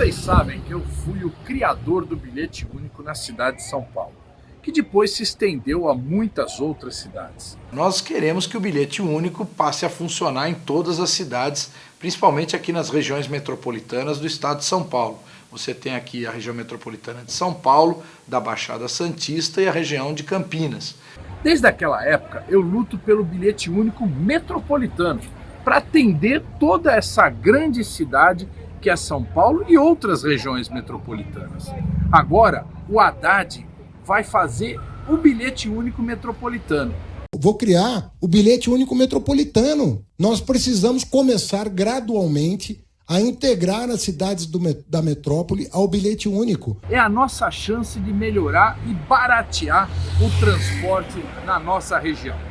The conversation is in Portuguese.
Vocês sabem que eu fui o criador do bilhete único na cidade de São Paulo, que depois se estendeu a muitas outras cidades. Nós queremos que o bilhete único passe a funcionar em todas as cidades, principalmente aqui nas regiões metropolitanas do estado de São Paulo. Você tem aqui a região metropolitana de São Paulo, da Baixada Santista e a região de Campinas. Desde aquela época, eu luto pelo bilhete único metropolitano, para atender toda essa grande cidade que é São Paulo e outras regiões metropolitanas. Agora, o Haddad vai fazer o bilhete único metropolitano. Vou criar o bilhete único metropolitano. Nós precisamos começar gradualmente a integrar as cidades do, da metrópole ao bilhete único. É a nossa chance de melhorar e baratear o transporte na nossa região.